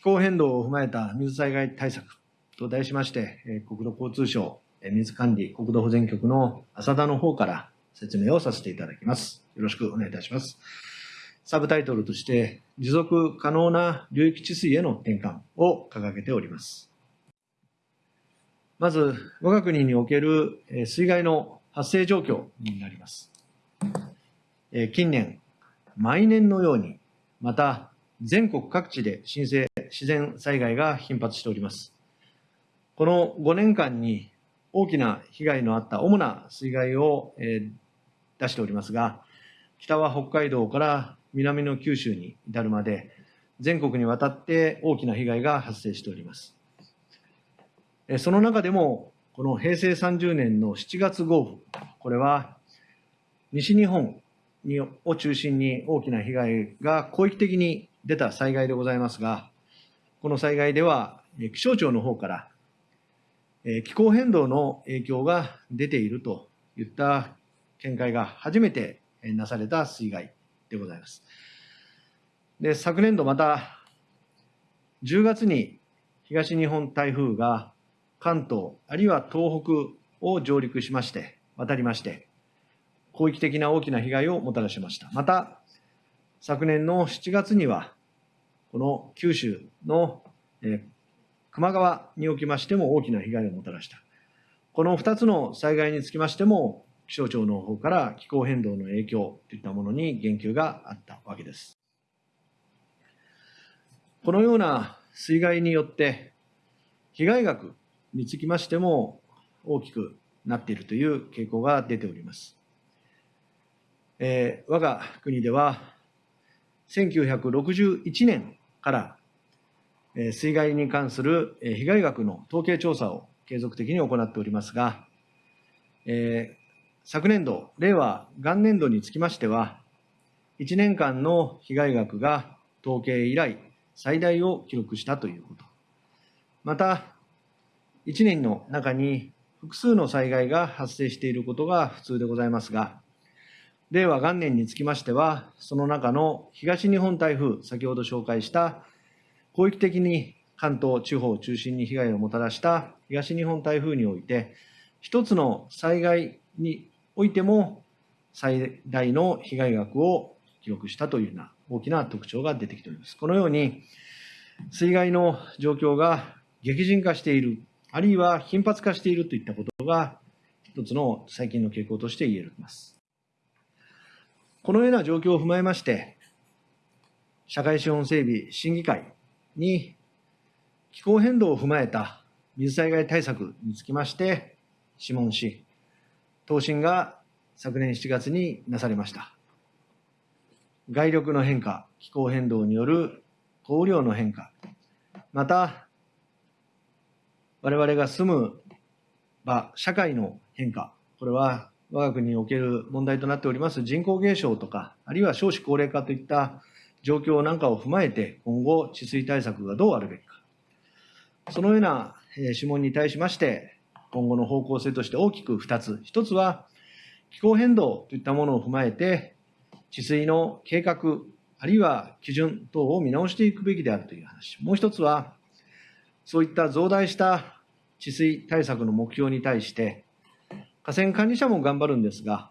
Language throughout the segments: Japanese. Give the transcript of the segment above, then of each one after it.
気候変動を踏まえた水災害対策と題しまして、国土交通省水管理国土保全局の浅田の方から説明をさせていただきます。よろしくお願いいたします。サブタイトルとして、持続可能な流域治水への転換を掲げております。まず、我が国における水害の発生状況になります。近年、毎年のように、また全国各地で新生自然災害が頻発しております。この5年間に大きな被害のあった主な水害を出しておりますが、北は北海道から南の九州に至るまで、全国にわたって大きな被害が発生しております。その中でも、この平成30年の7月豪雨、これは西日本を中心に大きな被害が広域的に出た災害でございますが、この災害では気象庁の方から気候変動の影響が出ているといった見解が初めてなされた水害でございます。で昨年度また10月に東日本台風が関東あるいは東北を上陸しまして渡りまして広域的な大きな被害をもたらしました。また昨年の7月にはこの九州の、え球磨川におきましても大きな被害をもたらした。この2つの災害につきましても、気象庁の方から気候変動の影響といったものに言及があったわけです。このような水害によって、被害額につきましても大きくなっているという傾向が出ております。えー、我が国では、1961年から水害に関する被害額の統計調査を継続的に行っておりますが、え、昨年度、令和元年度につきましては、1年間の被害額が統計以来最大を記録したということ。また、1年の中に複数の災害が発生していることが普通でございますが、令和元年につきましては、その中の東日本台風、先ほど紹介した広域的に関東地方を中心に被害をもたらした東日本台風において、一つの災害においても最大の被害額を記録したというような大きな特徴が出てきております。このように、水害の状況が激甚化している、あるいは頻発化しているといったことが、一つの最近の傾向として言えます。このような状況を踏まえまして、社会資本整備審議会に気候変動を踏まえた水災害対策につきまして諮問し、答申が昨年7月になされました。外力の変化、気候変動による降雨量の変化、また、我々が住む場、社会の変化、これは我が国における問題となっております人口減少とか、あるいは少子高齢化といった状況なんかを踏まえて、今後、治水対策がどうあるべきか。そのような諮問に対しまして、今後の方向性として大きく2つ。1つは、気候変動といったものを踏まえて、治水の計画、あるいは基準等を見直していくべきであるという話。もう1つは、そういった増大した治水対策の目標に対して、河川管理者も頑張るんですが、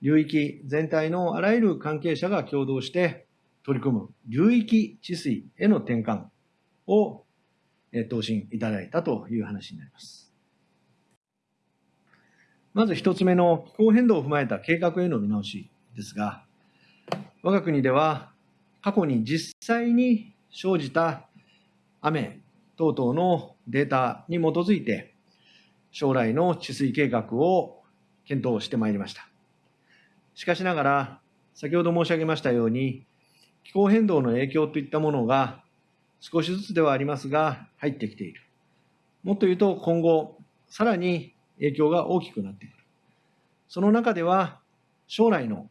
流域全体のあらゆる関係者が共同して取り組む流域治水への転換を答申いただいたという話になります。まず一つ目の気候変動を踏まえた計画への見直しですが、我が国では過去に実際に生じた雨等々のデータに基づいて、将来の治水計画を検討してまいりました。しかしながら、先ほど申し上げましたように、気候変動の影響といったものが少しずつではありますが入ってきている。もっと言うと今後、さらに影響が大きくなってくる。その中では、将来の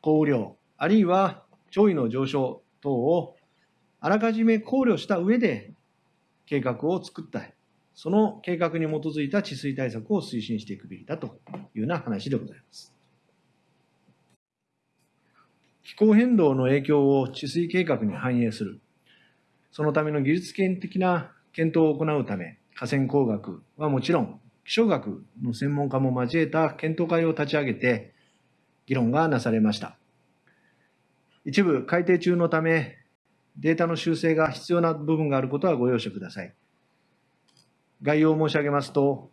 降雨量、あるいは潮位の上昇等をあらかじめ考慮した上で計画を作った。その計画に基づいた治水対策を推進していくべきだというような話でございます。気候変動の影響を治水計画に反映する。そのための技術的な検討を行うため、河川工学はもちろん、気象学の専門家も交えた検討会を立ち上げて、議論がなされました。一部改定中のため、データの修正が必要な部分があることはご容赦ください。概要を申し上げますと、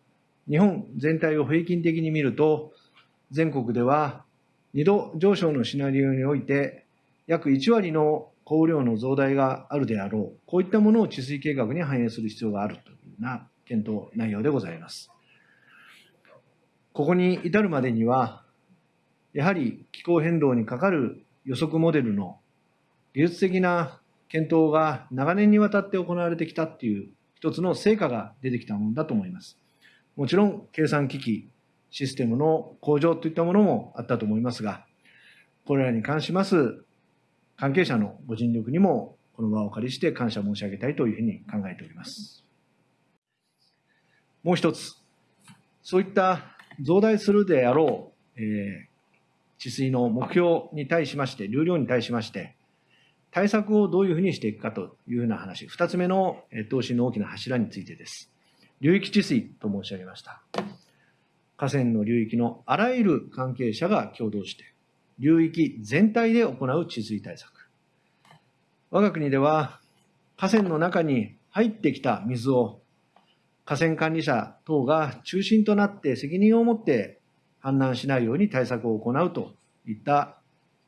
日本全体を平均的に見ると、全国では2度上昇のシナリオにおいて、約1割の降雨量の増大があるであろう、こういったものを治水計画に反映する必要があるというような検討内容でございます。ここに至るまでには、やはり気候変動にかかる予測モデルの技術的な検討が長年にわたって行われてきたっていう一つの成果が出てきたものだと思います。もちろん計算機器、システムの向上といったものもあったと思いますが、これらに関します関係者のご尽力にもこの場をお借りして感謝申し上げたいというふうに考えております。もう一つ、そういった増大するであろう、えー、治水の目標に対しまして、流量に対しまして、対策をどういうふうにしていくかというふうな話、二つ目の投資の大きな柱についてです。流域治水と申し上げました。河川の流域のあらゆる関係者が共同して、流域全体で行う治水対策。我が国では、河川の中に入ってきた水を河川管理者等が中心となって責任を持って氾濫しないように対策を行うといった、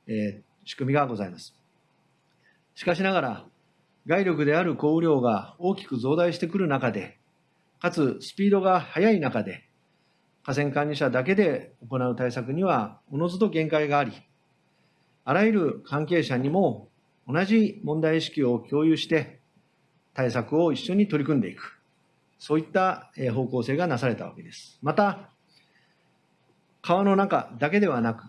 えー、仕組みがございます。しかしながら、外力である降雨量が大きく増大してくる中で、かつスピードが速い中で、河川管理者だけで行う対策にはおのずと限界があり、あらゆる関係者にも同じ問題意識を共有して対策を一緒に取り組んでいく。そういった方向性がなされたわけです。また、川の中だけではなく、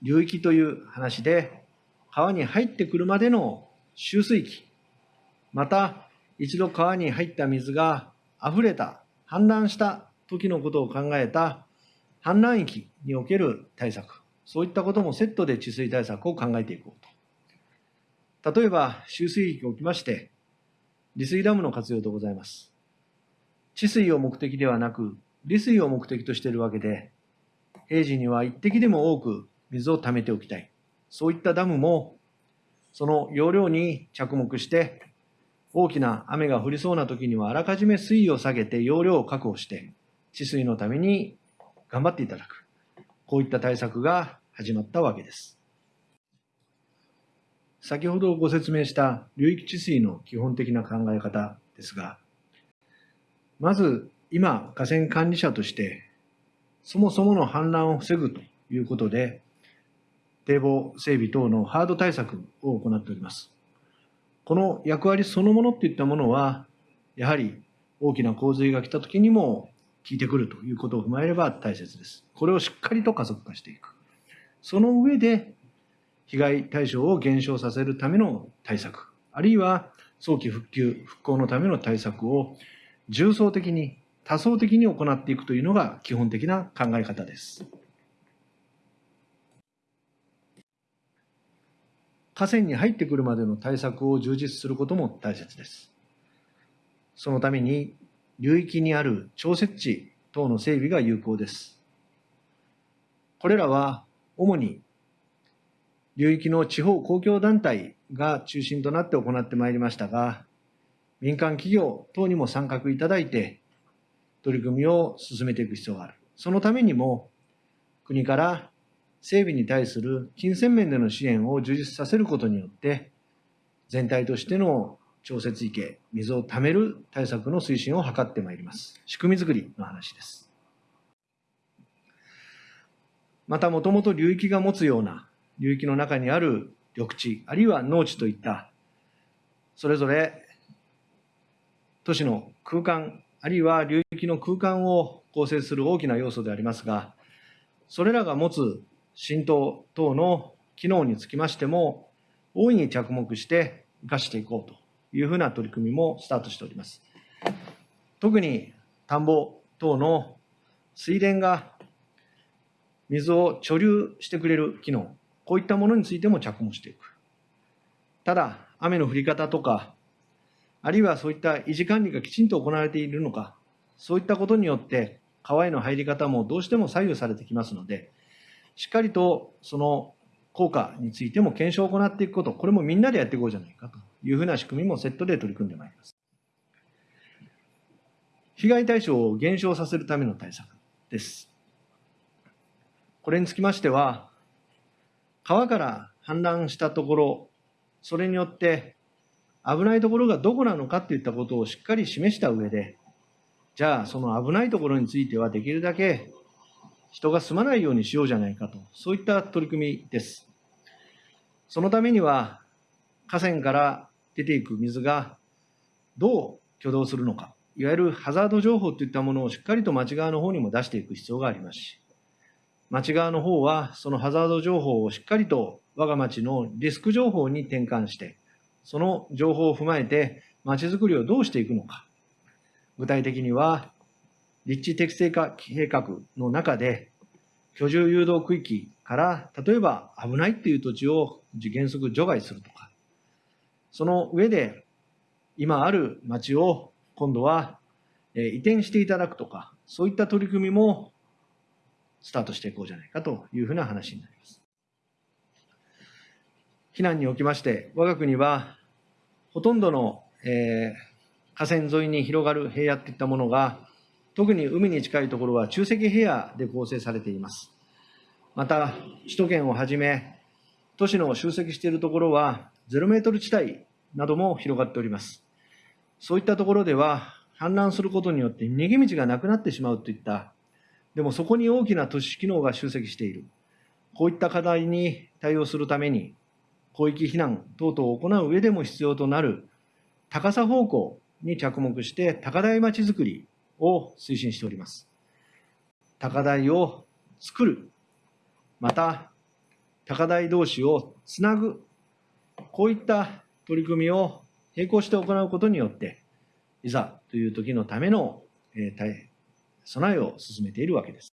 流域という話で、川に入ってくるまでの集水域、また一度川に入った水が溢れた、氾濫した時のことを考えた氾濫域における対策、そういったこともセットで治水対策を考えていこうと。例えば、集水域を置きまして、利水ダムの活用でございます。治水を目的ではなく、利水を目的としているわけで、平時には一滴でも多く水を溜めておきたい。そういったダムも、その容量に着目して、大きな雨が降りそうな時にはあらかじめ水位を下げて容量を確保して、治水のために頑張っていただく。こういった対策が始まったわけです。先ほどご説明した流域治水の基本的な考え方ですが、まず今、河川管理者としてそもそもの氾濫を防ぐということで、堤防整備等のハード対策を行っております。この役割そのものっていったものは、やはり大きな洪水が来た時にも効いてくるということを踏まえれば大切です。これをしっかりと加速化していく。その上で、被害対象を減少させるための対策、あるいは早期復旧、復興のための対策を重層的に多層的に行っていくというのが基本的な考え方です。河川に入ってくるまでの対策を充実することも大切です。そのために流域にある調節池等の整備が有効です。これらは主に流域の地方公共団体が中心となって行ってまいりましたが、民間企業等にも参画いただいて、取り組みを進めていく必要がある。そのためにも、国から整備に対する金銭面での支援を充実させることによって、全体としての調節池、水を貯める対策の推進を図ってまいります。仕組み作りの話です。また、もともと流域が持つような、流域の中にある緑地、あるいは農地といった、それぞれ都市の空間あるいは流域の空間を構成する大きな要素でありますが、それらが持つ浸透等の機能につきましても、大いに着目して生かしていこうというふうな取り組みもスタートしております。特に田んぼ等の水田が水を貯留してくれる機能、こういったものについても着目していく。ただ、雨の降り方とか、あるいはそういった維持管理がきちんと行われているのか、そういったことによって、川への入り方もどうしても左右されてきますので、しっかりとその効果についても検証を行っていくこと、これもみんなでやっていこうじゃないかというふうな仕組みもセットで取り組んでまいります。被害対象を減少させるための対策です。これにつきましては、川から氾濫したところ、それによって危ないところがどこなのかといったことをしっかり示した上で、じゃあその危ないところについてはできるだけ人が住まないようにしようじゃないかと、そういった取り組みです。そのためには、河川から出ていく水がどう挙動するのか、いわゆるハザード情報といったものをしっかりと町側の方にも出していく必要がありますし、町側の方はそのハザード情報をしっかりと我が町のリスク情報に転換して、その情報を踏まえて町づくりをどうしていくのか。具体的には、立地適正化計画の中で、居住誘導区域から例えば危ないっていう土地を原則除外するとか、その上で今ある町を今度は移転していただくとか、そういった取り組みもスタートしていこうじゃないかというふうな話になります。避難におきまして、我が国はほとんどの、えー、河川沿いに広がる平野といったものが、特に海に近いところは中積平野で構成されています。また、首都圏をはじめ、都市の集積しているところは、ゼロメートル地帯なども広がっております。そういったところでは、氾濫することによって逃げ道がなくなってしまうといった、でもそこに大きな都市機能が集積している。こういった課題に対応するために、広域避難等々を行う上でも必要となる高さ方向に着目して高台町づくりを推進しております。高台を作る、また高台同士をつなぐ、こういった取り組みを並行して行うことによって、いざという時のための、えー、備えを進めているわけです。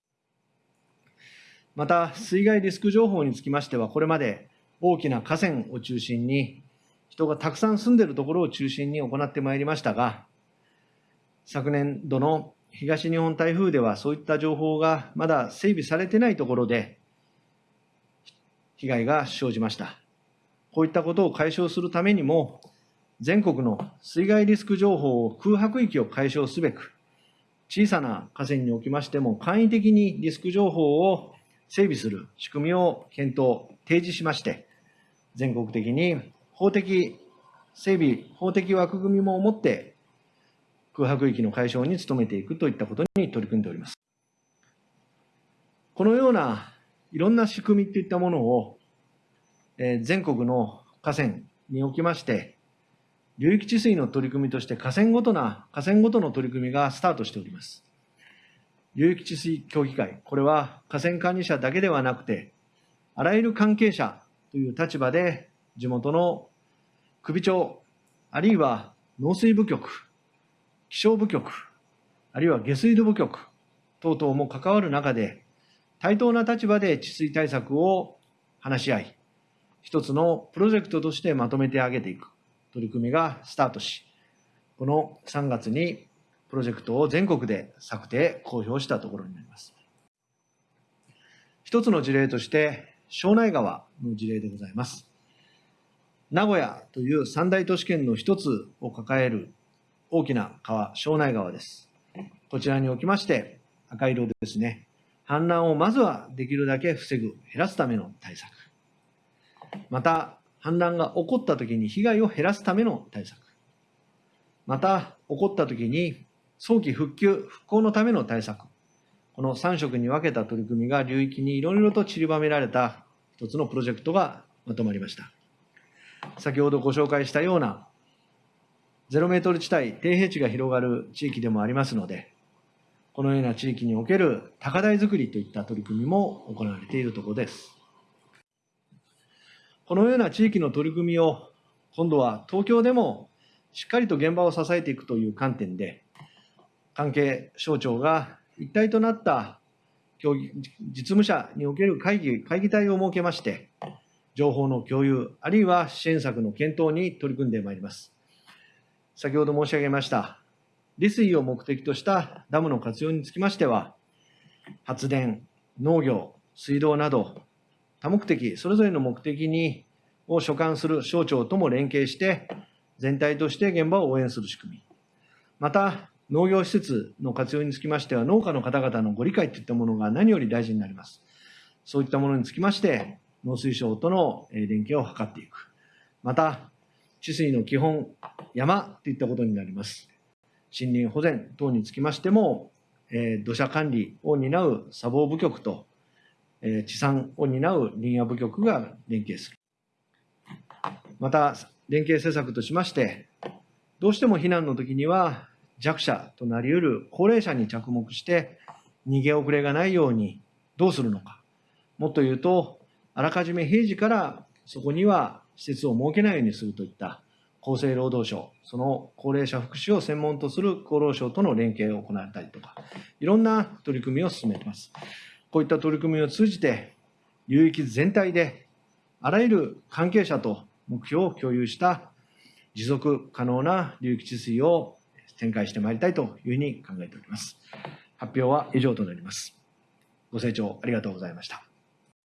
また、水害リスク情報につきましては、これまで大きな河川を中心に、人がたくさん住んでいるところを中心に行ってまいりましたが、昨年度の東日本台風ではそういった情報がまだ整備されてないところで被害が生じました。こういったことを解消するためにも、全国の水害リスク情報を空白域を解消すべく、小さな河川におきましても簡易的にリスク情報を整備する仕組みを検討、提示しまして、全国的に法的整備、法的枠組みも持って空白域の解消に努めていくといったことに取り組んでおります。このようないろんな仕組みといったものを、え全国の河川におきまして、流域治水の取り組みとして河川ごとな、河川ごとの取り組みがスタートしております。流域治水協議会、これは河川管理者だけではなくて、あらゆる関係者という立場で、地元の首長、あるいは農水部局、気象部局、あるいは下水道部局等々も関わる中で、対等な立場で治水対策を話し合い、一つのプロジェクトとしてまとめてあげていく。取り組みがスタートし、この3月にプロジェクトを全国で策定、公表したところになります。一つの事例として、庄内川の事例でございます。名古屋という三大都市圏の一つを抱える大きな川、庄内川です。こちらにおきまして、赤色ですね、氾濫をまずはできるだけ防ぐ、減らすための対策。また、氾濫が起こったときに被害を減らすための対策。また、起こったときに早期復旧、復興のための対策。この3色に分けた取り組みが流域にいろいろと散りばめられた一つのプロジェクトがまとまりました。先ほどご紹介したようなゼロメートル地帯、低平地が広がる地域でもありますので、このような地域における高台づくりといった取り組みも行われているところです。このような地域の取り組みを、今度は東京でもしっかりと現場を支えていくという観点で、関係省庁が一体となった協議実務者における会議、会議体を設けまして、情報の共有、あるいは支援策の検討に取り組んでまいります。先ほど申し上げました、利水を目的としたダムの活用につきましては、発電、農業、水道など、多目的、それぞれの目的にを所管する省庁とも連携して、全体として現場を応援する仕組み。また、農業施設の活用につきましては、農家の方々のご理解といったものが何より大事になります。そういったものにつきまして、農水省との連携を図っていく。また、治水の基本、山といったことになります。森林保全等につきましても、えー土砂管理を担う砂防部局と、えー地産を担う林野部局が連携する。また、連携施策としまして、どうしても避難の時には弱者となり得る高齢者に着目して、逃げ遅れがないようにどうするのか。もっと言うと、あらかじめ平時からそこには施設を設けないようにするといった厚生労働省、その高齢者福祉を専門とする厚労省との連携を行ったりとか、いろんな取り組みを進めています。こういった取り組みを通じて、流域全体であらゆる関係者と目標を共有した持続可能な流域治水を展開してまいりたいというふうに考えております。発表は以上となります。ご清聴ありがとうございました。